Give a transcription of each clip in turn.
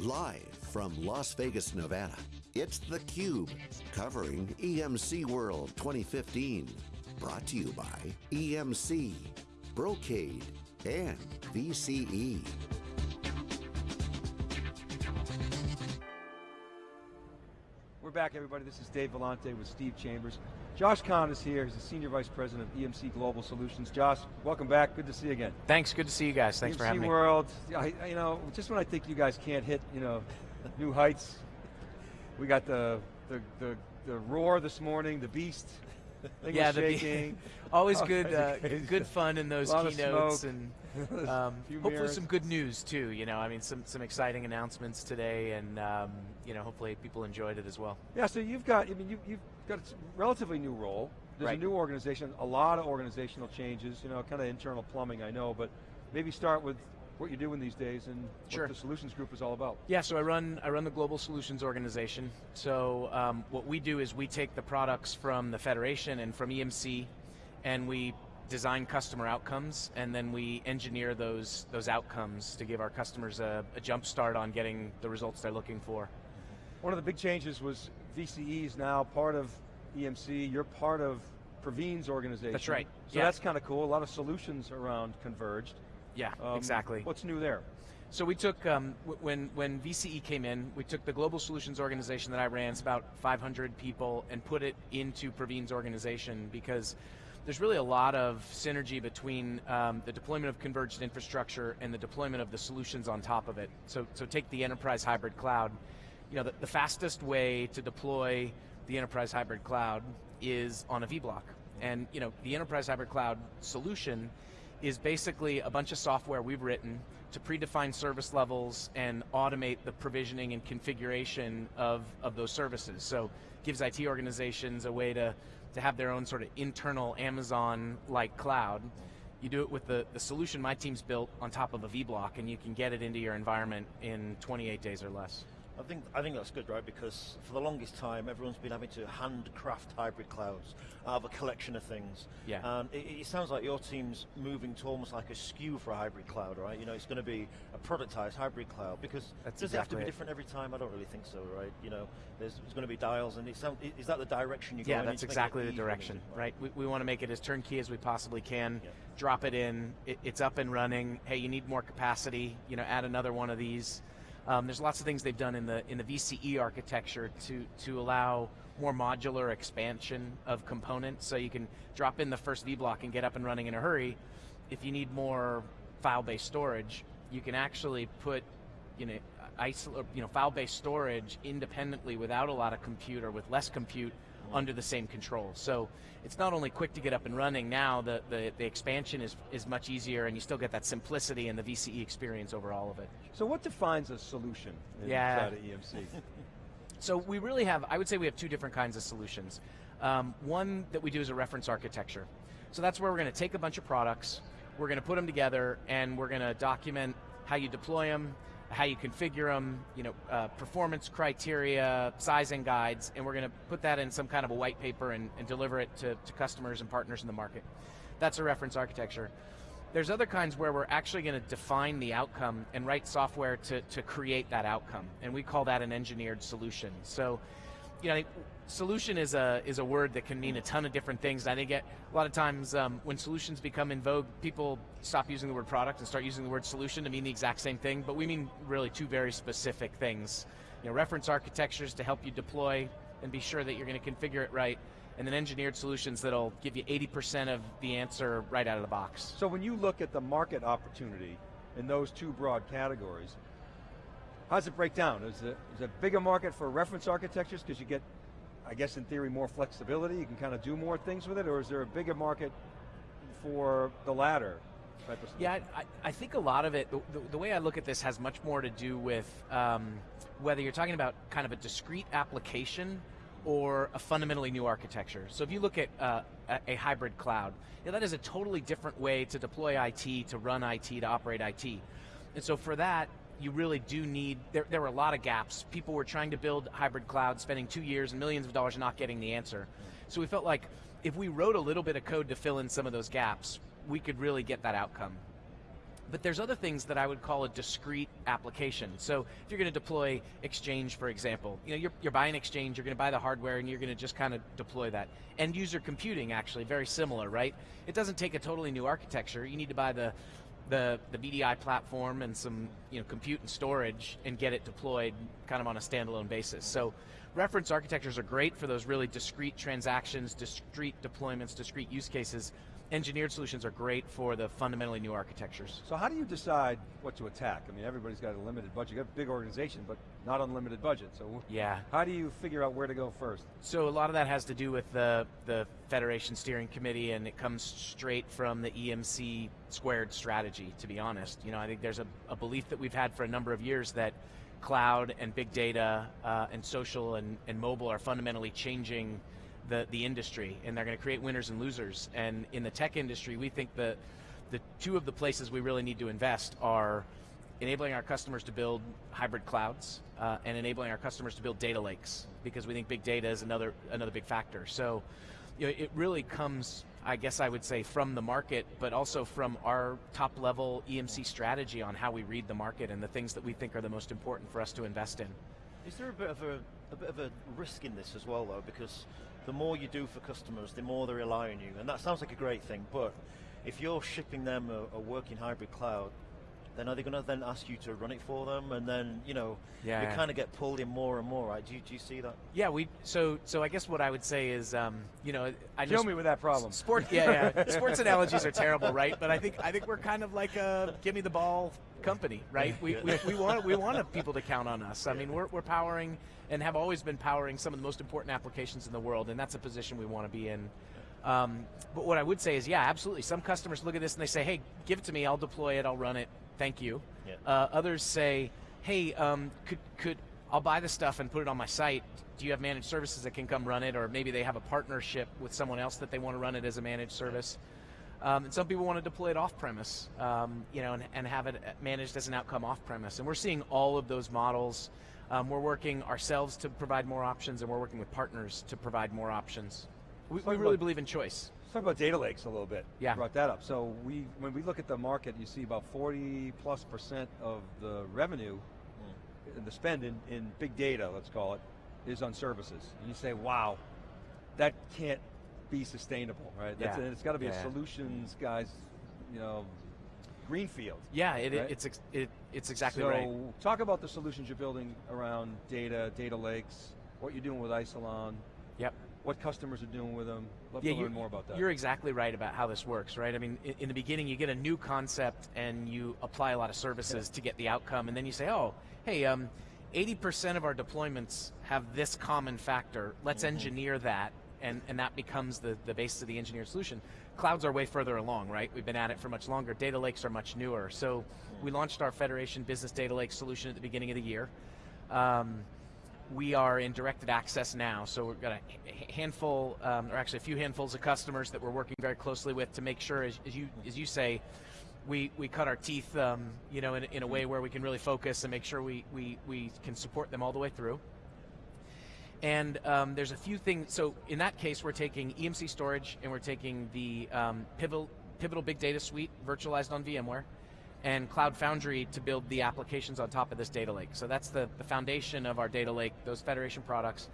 Live from Las Vegas, Nevada, it's theCUBE, covering EMC World 2015. Brought to you by EMC, Brocade, and VCE. Back everybody, this is Dave Vellante with Steve Chambers. Josh Kahn is here, he's the Senior Vice President of EMC Global Solutions. Josh, welcome back, good to see you again. Thanks, good to see you guys, thanks EMC for having World, me. World, you know, just when I think you guys can't hit, you know, new heights, we got the, the, the, the roar this morning, the beast, yeah, the, always good, uh, good fun in those keynotes, and um, hopefully some good news too. You know, I mean, some some exciting announcements today, and um, you know, hopefully people enjoyed it as well. Yeah, so you've got, I mean, you, you've got a relatively new role. There's right. a new organization, a lot of organizational changes. You know, kind of internal plumbing, I know, but maybe start with what you're doing these days and sure. what the solutions group is all about. Yeah, so I run I run the global solutions organization. So um, what we do is we take the products from the federation and from EMC, and we design customer outcomes, and then we engineer those those outcomes to give our customers a, a jump start on getting the results they're looking for. One of the big changes was VCE is now part of EMC. You're part of Praveen's organization. That's right. So yeah. that's kind of cool. A lot of solutions around converged. Yeah, um, exactly. What's new there? So we took, um, when, when VCE came in, we took the global solutions organization that I ran, it's about 500 people, and put it into Praveen's organization because there's really a lot of synergy between um, the deployment of converged infrastructure and the deployment of the solutions on top of it. So, so take the enterprise hybrid cloud. You know, the, the fastest way to deploy the enterprise hybrid cloud is on a vBlock. And you know, the enterprise hybrid cloud solution is basically a bunch of software we've written to predefine service levels and automate the provisioning and configuration of, of those services. So gives IT organizations a way to, to have their own sort of internal Amazon-like cloud. You do it with the, the solution my team's built on top of a vBlock and you can get it into your environment in 28 days or less. I think I think that's good, right? Because for the longest time, everyone's been having to handcraft hybrid clouds out of a collection of things. Yeah. And it, it, sounds like your team's moving to almost like a SKU for a hybrid cloud, right? You know, it's going to be a productized hybrid cloud because That's does exactly it have to be it. different every time? I don't really think so, right? You know, there's, there's going to be dials, and sound, is that the direction you're yeah, going? Yeah, that's exactly the direction, right? We, we want to make it as turnkey as we possibly can. Yeah. Drop it in, it, it's up and running. Hey, you need more capacity. You know, add another one of these. Um, there's lots of things they've done in the in the VCE architecture to to allow more modular expansion of components, so you can drop in the first vBlock and get up and running in a hurry. If you need more file-based storage, you can actually put you know, you know, file-based storage independently without a lot of compute or with less compute under the same control. So it's not only quick to get up and running, now the, the, the, expansion is, is much easier and you still get that simplicity and the VCE experience over all of it. So what defines a solution yeah. inside of EMC? so we really have, I would say we have two different kinds of solutions. Um, one that we do is a reference architecture. So that's where we're going to take a bunch of products, we're going to put them together, and we're going to document how you deploy them, how you configure them, you know, uh, performance criteria, sizing guides, and we're going to put that in some kind of a white paper and, and deliver it to, to customers and partners in the market. That's a reference architecture. There's other kinds where we're actually going to define the outcome and write software to, to create that outcome, and we call that an engineered solution. So you know, solution is a is a word that can mean a ton of different things. I think a lot of times um, when solutions become in vogue, people stop using the word product and start using the word solution to mean the exact same thing. But we mean really two very specific things. You know, reference architectures to help you deploy and be sure that you're going to configure it right, and then engineered solutions that'll give you 80% of the answer right out of the box. So when you look at the market opportunity in those two broad categories, how does it break down? Is it, is it a bigger market for reference architectures because you get, I guess in theory, more flexibility, you can kind of do more things with it, or is there a bigger market for the latter? Yeah, I, I, think a lot of it, the, the, way I look at this has much more to do with um, whether you're talking about kind of a discrete application or a fundamentally new architecture. So if you look at uh, a, a, hybrid cloud, that is a totally different way to deploy IT, to run IT, to operate IT. And so for that, you really do need, there, there were a lot of gaps. People were trying to build hybrid cloud, spending two years and millions of dollars not getting the answer. So we felt like if we wrote a little bit of code to fill in some of those gaps, we could really get that outcome. But there's other things that I would call a discrete application. So if you're going to deploy Exchange, for example, you know, you're, you're buying Exchange, you're going to buy the hardware, and you're going to just kind of deploy that. End user computing, actually, very similar, right? It doesn't take a totally new architecture. You need to buy the the, the VDI platform and some you know, compute and storage and get it deployed kind of on a standalone basis. So reference architectures are great for those really discrete transactions, discrete deployments, discrete use cases, engineered solutions are great for the fundamentally new architectures. So how do you decide what to attack? I mean, everybody's got a limited budget. You got a big organization, but not unlimited budget. So yeah. how do you figure out where to go first? So a lot of that has to do with the, the Federation Steering Committee and it comes straight from the EMC squared strategy, to be honest. You know, I think there's a, a belief that we've had for a number of years that cloud and big data uh, and social and, and mobile are fundamentally changing the, the industry and they're going to create winners and losers. And in the tech industry, we think that the two of the places we really need to invest are enabling our customers to build hybrid clouds uh, and enabling our customers to build data lakes because we think big data is another another big factor. So you know, it really comes, I guess I would say, from the market, but also from our top level EMC strategy on how we read the market and the things that we think are the most important for us to invest in. Is there a bit of a, a bit of a risk in this as well though? Because the more you do for customers, the more they rely on you. And that sounds like a great thing, but if you're shipping them a, a working hybrid cloud, then are they going to then ask you to run it for them? And then, you know, yeah. you kind of get pulled in more and more, right? Do you, do you see that? Yeah, we, so so I guess what I would say is, um, you know, I Kill me with that problem. Sport, yeah, yeah. sports analogies are terrible, right? But I think I think we're kind of like a give me the ball company, right? We, we, we, want we want people to count on us. I mean, we're, we're powering and have always been powering some of the most important applications in the world, and that's a position we want to be in. Um, but what I would say is, yeah, absolutely. Some customers look at this and they say, hey, give it to me, I'll deploy it, I'll run it, thank you. Yeah. Uh, others say, hey, um, could, could I'll buy the stuff and put it on my site. Do you have managed services that can come run it? Or maybe they have a partnership with someone else that they want to run it as a managed service. Um, and some people want to deploy it off-premise, um, you know, and, and, have it managed as an outcome off-premise. And we're seeing all of those models. Um, we're working ourselves to provide more options, and we're working with partners to provide more options. We, we really believe in choice. Let's talk about data lakes a little bit. Yeah. You brought that up. So we, when we look at the market, you see about 40 plus percent of the revenue, mm. the spend in, in big data, let's call it, is on services. And you say, wow, that can't be sustainable, right? Yeah. it's got to be yeah. a solutions guys, you know, greenfield. Yeah, it, right? it's it, it's exactly so right. So talk about the solutions you're building around data, data lakes, what you're doing with Isilon. Yep. What customers are doing with them. Love yeah, to learn more about that. You're exactly right about how this works, right? I mean, in, in the beginning you get a new concept and you apply a lot of services yeah. to get the outcome and then you say, oh, hey, um, 80% of our deployments have this common factor. Let's mm -hmm. engineer that and, and that becomes the, the basis of the engineered solution. Clouds are way further along, right? We've been at it for much longer. Data lakes are much newer. So we launched our Federation Business Data Lake solution at the beginning of the year. Um, we are in directed access now, so we've got a handful, um, or actually a few handfuls of customers that we're working very closely with to make sure, as, as you as you say, we, we cut our teeth, um, you know, in, in a way where we can really focus and make sure we, we, we can support them all the way through. And um, there's a few things, so in that case we're taking EMC storage and we're taking the um, Pivotal, Pivotal Big Data Suite virtualized on VMware and Cloud Foundry to build the applications on top of this data lake. So that's the, the foundation of our data lake, those Federation products.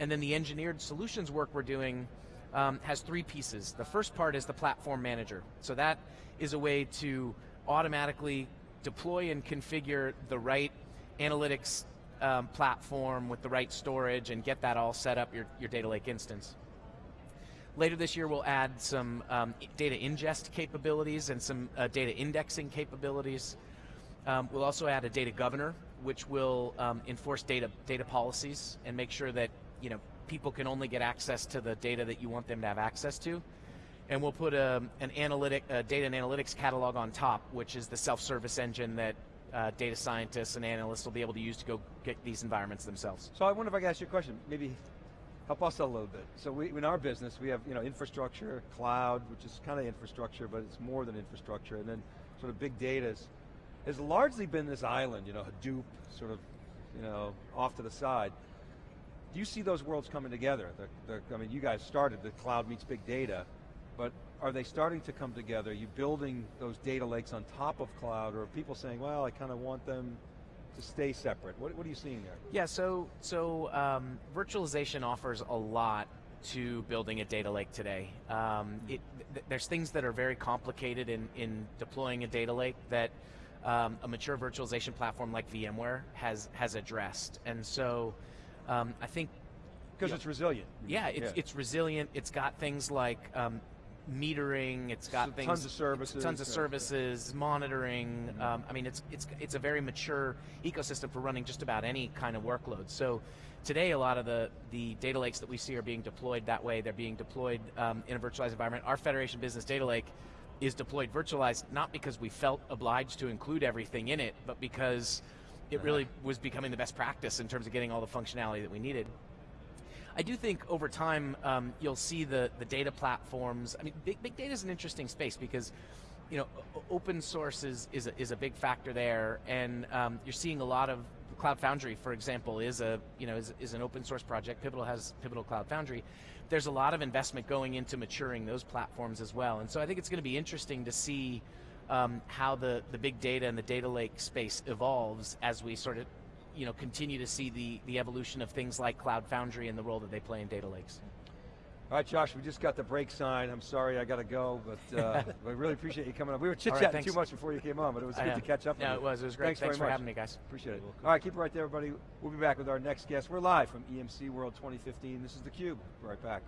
And then the engineered solutions work we're doing um, has three pieces. The first part is the platform manager. So that is a way to automatically deploy and configure the right analytics um, platform with the right storage and get that all set up, your, your data lake instance. Later this year, we'll add some um, data ingest capabilities and some uh, data indexing capabilities. Um, we'll also add a data governor, which will um, enforce data data policies and make sure that you know people can only get access to the data that you want them to have access to. And we'll put a, um, an analytic, a data and analytics catalog on top, which is the self-service engine that uh, data scientists and analysts will be able to use to go get these environments themselves. So I wonder if I can ask you a question, maybe help us a little bit. So we, in our business, we have you know infrastructure, cloud, which is kind of infrastructure, but it's more than infrastructure, and then sort of big data has largely been this island, you know, Hadoop, sort of, you know, off to the side. Do you see those worlds coming together? The, the, I mean, you guys started the cloud meets big data, but are they starting to come together? Are you building those data lakes on top of cloud, or are people saying, well, I kind of want them to stay separate? What, what are you seeing there? Yeah, so, so um, virtualization offers a lot to building a data lake today. Um, it, th there's things that are very complicated in, in deploying a data lake that um, a mature virtualization platform like VMware has, has addressed. And so um, I think because it's resilient. Yeah, it's, yeah. it's resilient. It's got things like um, metering. It's got so things, tons of services, tons of services, yeah. monitoring. Mm -hmm. um, I mean, it's it's it's a very mature ecosystem for running just about any kind of workload. So today, a lot of the the data lakes that we see are being deployed that way. They're being deployed um, in a virtualized environment. Our Federation Business Data Lake is deployed virtualized not because we felt obliged to include everything in it, but because it uh-huh. really was becoming the best practice in terms of getting all the functionality that we needed. I do think over time um, you'll see the, the data platforms. I mean, big, big data is an interesting space because you know, open source is, is, a, is a big factor there, and um, you're seeing a lot of Cloud Foundry, for example, is a you know is, is an open source project. Pivotal has Pivotal Cloud Foundry. There's a lot of investment going into maturing those platforms as well, and so I think it's going to be interesting to see um, how the the big data and the data lake space evolves as we sort of you know, continue to see the, the evolution of things like Cloud Foundry and the role that they play in data lakes. All right, Josh, we just got the break sign. I'm sorry I got to go, but uh, I really appreciate you coming up. We were chit-chatting right, too much before you came on, but it was good to catch up No, it was. It was great. Thanks, thanks for much. having me, guys. Appreciate it. All right, keep it right there, everybody. We'll be back with our next guest. We're live from EMC World 2015. This is theCUBE. Be right back.